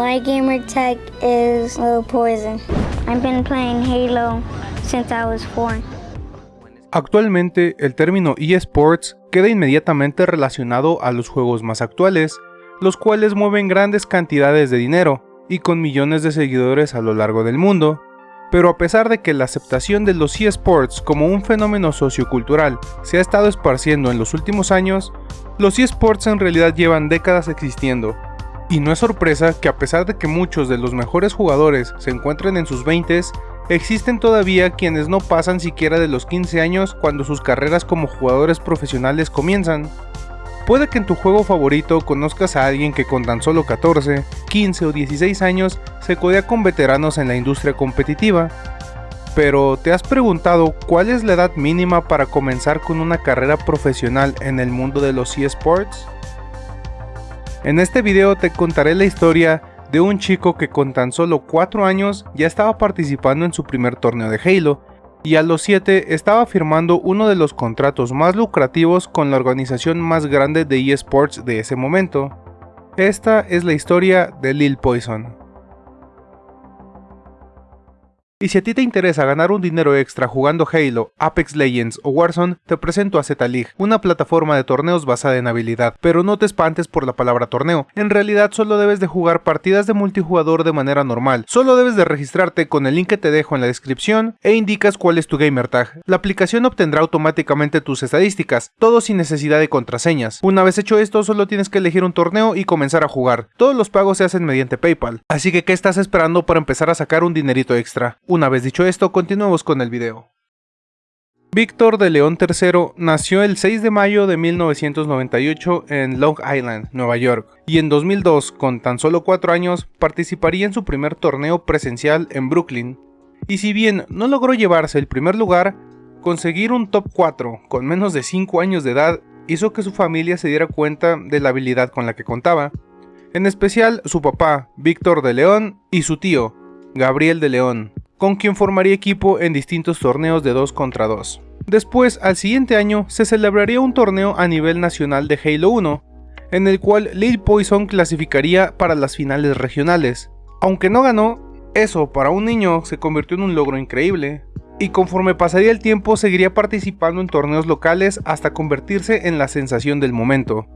My gamer tag is Little Poison. I've been playing Halo since I was four. Actualmente, el término eSports queda inmediatamente relacionado a los juegos más actuales, los cuales mueven grandes cantidades de dinero y con millones de seguidores a lo largo del mundo. Pero a pesar de que la aceptación de los eSports como un fenómeno sociocultural se ha estado esparciendo en los últimos años, los eSports en realidad llevan décadas existiendo. Y no es sorpresa que a pesar de que muchos de los mejores jugadores se encuentren en sus 20s, existen todavía quienes no pasan siquiera de los 15 años cuando sus carreras como jugadores profesionales comienzan. Puede que en tu juego favorito conozcas a alguien que con tan solo 14, 15 o 16 años se codea con veteranos en la industria competitiva. Pero, ¿te has preguntado cuál es la edad mínima para comenzar con una carrera profesional en el mundo de los eSports? En este video te contaré la historia de un chico que con tan solo 4 años ya estaba participando en su primer torneo de Halo y a los 7 estaba firmando uno de los contratos más lucrativos con la organización más grande de eSports de ese momento. Esta es la historia de Lil Poison. Y si a ti te interesa ganar un dinero extra jugando Halo, Apex Legends o Warzone, te presento a Z-League, una plataforma de torneos basada en habilidad. Pero no te espantes por la palabra torneo, en realidad solo debes de jugar partidas de multijugador de manera normal. Solo debes de registrarte con el link que te dejo en la descripción e indicas cuál es tu gamer tag. La aplicación obtendrá automáticamente tus estadísticas, todo sin necesidad de contraseñas. Una vez hecho esto, solo tienes que elegir un torneo y comenzar a jugar. Todos los pagos se hacen mediante PayPal, así que ¿qué estás esperando para empezar a sacar un dinerito extra? Una vez dicho esto, continuemos con el video. Víctor de León III nació el 6 de mayo de 1998 en Long Island, Nueva York, y en 2002, con tan solo 4 años, participaría en su primer torneo presencial en Brooklyn. Y si bien no logró llevarse el primer lugar, conseguir un top 4 con menos de 5 años de edad hizo que su familia se diera cuenta de la habilidad con la que contaba, en especial su papá, Víctor de León, y su tío, Gabriel de León, con quien formaría equipo en distintos torneos de 2 contra 2. Después, al siguiente año, se celebraría un torneo a nivel nacional de Halo 1, en el cual Lil Poison clasificaría para las finales regionales. Aunque no ganó, eso para un niño se convirtió en un logro increíble, y conforme pasaría el tiempo seguiría participando en torneos locales hasta convertirse en la sensación del momento.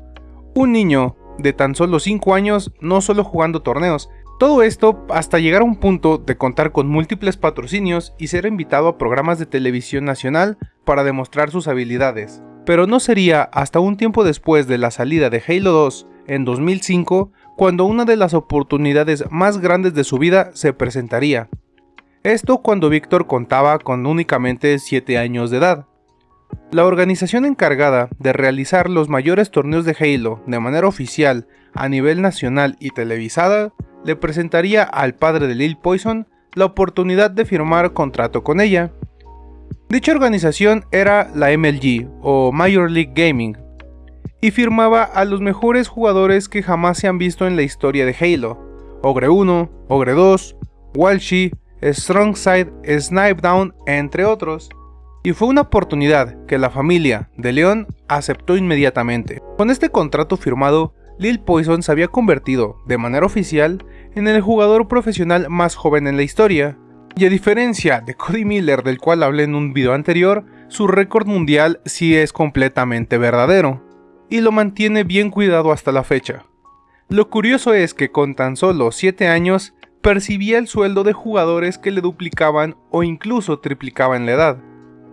Un niño de tan solo 5 años no solo jugando torneos, todo esto hasta llegar a un punto de contar con múltiples patrocinios y ser invitado a programas de televisión nacional para demostrar sus habilidades. Pero no sería hasta un tiempo después de la salida de Halo 2 en 2005 cuando una de las oportunidades más grandes de su vida se presentaría. Esto cuando Víctor contaba con únicamente 7 años de edad. La organización encargada de realizar los mayores torneos de Halo de manera oficial a nivel nacional y televisada le presentaría al padre de Lil Poison la oportunidad de firmar contrato con ella. Dicha organización era la MLG o Major League Gaming y firmaba a los mejores jugadores que jamás se han visto en la historia de Halo, Ogre 1, Ogre 2, Walshy, Strongside, Snipe Down, entre otros. Y fue una oportunidad que la familia de León aceptó inmediatamente. Con este contrato firmado, Lil Poison se había convertido, de manera oficial, en el jugador profesional más joven en la historia. Y a diferencia de Cody Miller del cual hablé en un video anterior, su récord mundial sí es completamente verdadero, y lo mantiene bien cuidado hasta la fecha. Lo curioso es que con tan solo 7 años, percibía el sueldo de jugadores que le duplicaban o incluso triplicaban la edad.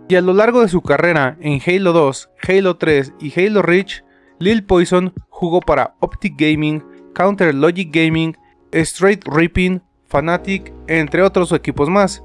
Y a lo largo de su carrera en Halo 2, Halo 3 y Halo Reach, Lil Poison jugó para Optic Gaming, Counter Logic Gaming, Straight Ripping, Fnatic, entre otros equipos más,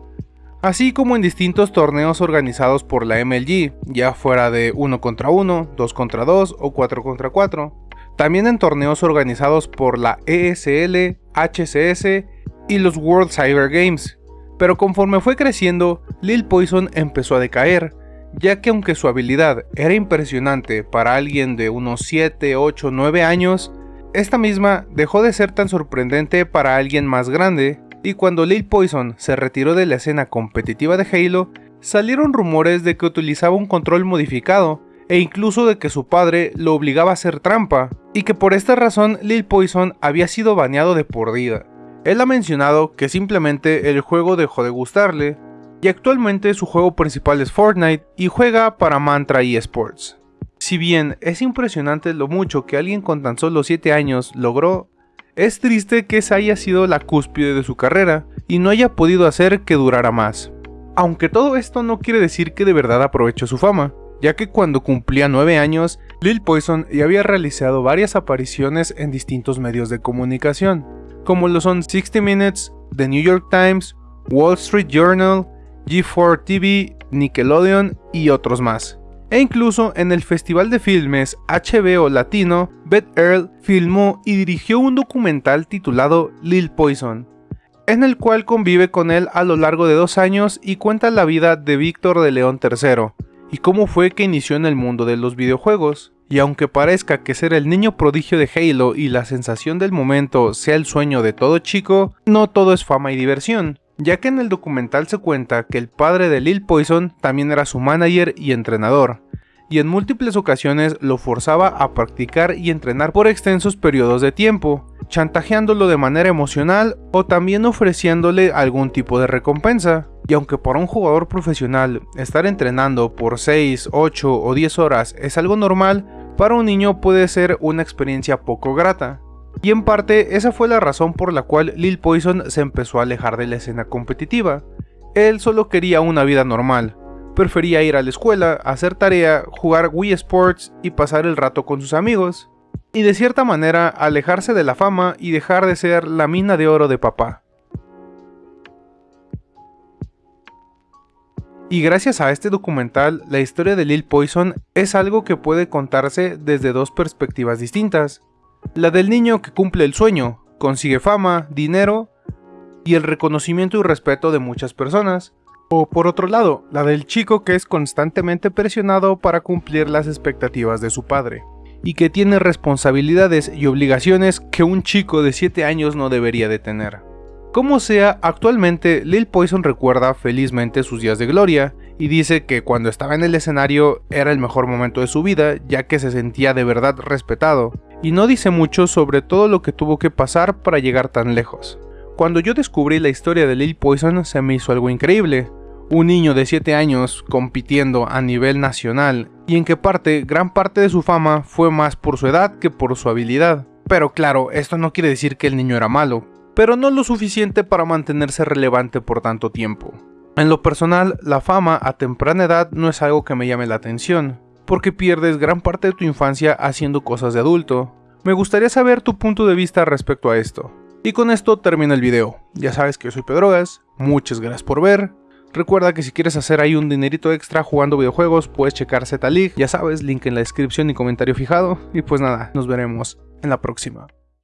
así como en distintos torneos organizados por la MLG, ya fuera de 1 contra 1, 2 contra 2 o 4 contra 4. También en torneos organizados por la ESL, HCS y los World Cyber Games. Pero conforme fue creciendo, Lil Poison empezó a decaer, ya que aunque su habilidad era impresionante para alguien de unos 7, 8, 9 años, esta misma dejó de ser tan sorprendente para alguien más grande, y cuando Lil Poison se retiró de la escena competitiva de Halo, salieron rumores de que utilizaba un control modificado, e incluso de que su padre lo obligaba a hacer trampa, y que por esta razón Lil Poison había sido baneado de por vida. Él ha mencionado que simplemente el juego dejó de gustarle, y actualmente su juego principal es Fortnite y juega para Mantra eSports. Si bien es impresionante lo mucho que alguien con tan solo 7 años logró, es triste que esa haya sido la cúspide de su carrera y no haya podido hacer que durara más. Aunque todo esto no quiere decir que de verdad aprovechó su fama, ya que cuando cumplía 9 años, Lil Poison ya había realizado varias apariciones en distintos medios de comunicación, como lo son 60 Minutes, The New York Times, Wall Street Journal, G4 TV, Nickelodeon y otros más. E incluso en el Festival de Filmes HBO Latino, Beth Earl filmó y dirigió un documental titulado Lil Poison, en el cual convive con él a lo largo de dos años y cuenta la vida de Víctor de León III, y cómo fue que inició en el mundo de los videojuegos. Y aunque parezca que ser el niño prodigio de Halo y la sensación del momento sea el sueño de todo chico, no todo es fama y diversión ya que en el documental se cuenta que el padre de Lil Poison también era su manager y entrenador, y en múltiples ocasiones lo forzaba a practicar y entrenar por extensos periodos de tiempo, chantajeándolo de manera emocional o también ofreciéndole algún tipo de recompensa. Y aunque para un jugador profesional estar entrenando por 6, 8 o 10 horas es algo normal, para un niño puede ser una experiencia poco grata, y en parte esa fue la razón por la cual Lil Poison se empezó a alejar de la escena competitiva. Él solo quería una vida normal, prefería ir a la escuela, hacer tarea, jugar Wii Sports y pasar el rato con sus amigos. Y de cierta manera alejarse de la fama y dejar de ser la mina de oro de papá. Y gracias a este documental, la historia de Lil Poison es algo que puede contarse desde dos perspectivas distintas. La del niño que cumple el sueño, consigue fama, dinero y el reconocimiento y respeto de muchas personas. O por otro lado, la del chico que es constantemente presionado para cumplir las expectativas de su padre, y que tiene responsabilidades y obligaciones que un chico de 7 años no debería de tener. Como sea, actualmente Lil Poison recuerda felizmente sus días de gloria y dice que cuando estaba en el escenario era el mejor momento de su vida ya que se sentía de verdad respetado y no dice mucho sobre todo lo que tuvo que pasar para llegar tan lejos. Cuando yo descubrí la historia de Lil Poison se me hizo algo increíble. Un niño de 7 años compitiendo a nivel nacional y en que parte gran parte de su fama fue más por su edad que por su habilidad. Pero claro, esto no quiere decir que el niño era malo, pero no lo suficiente para mantenerse relevante por tanto tiempo. En lo personal, la fama a temprana edad no es algo que me llame la atención, porque pierdes gran parte de tu infancia haciendo cosas de adulto. Me gustaría saber tu punto de vista respecto a esto. Y con esto termina el video. Ya sabes que yo soy Pedrogas, muchas gracias por ver. Recuerda que si quieres hacer ahí un dinerito extra jugando videojuegos, puedes checar Z-League, ya sabes, link en la descripción y comentario fijado. Y pues nada, nos veremos en la próxima.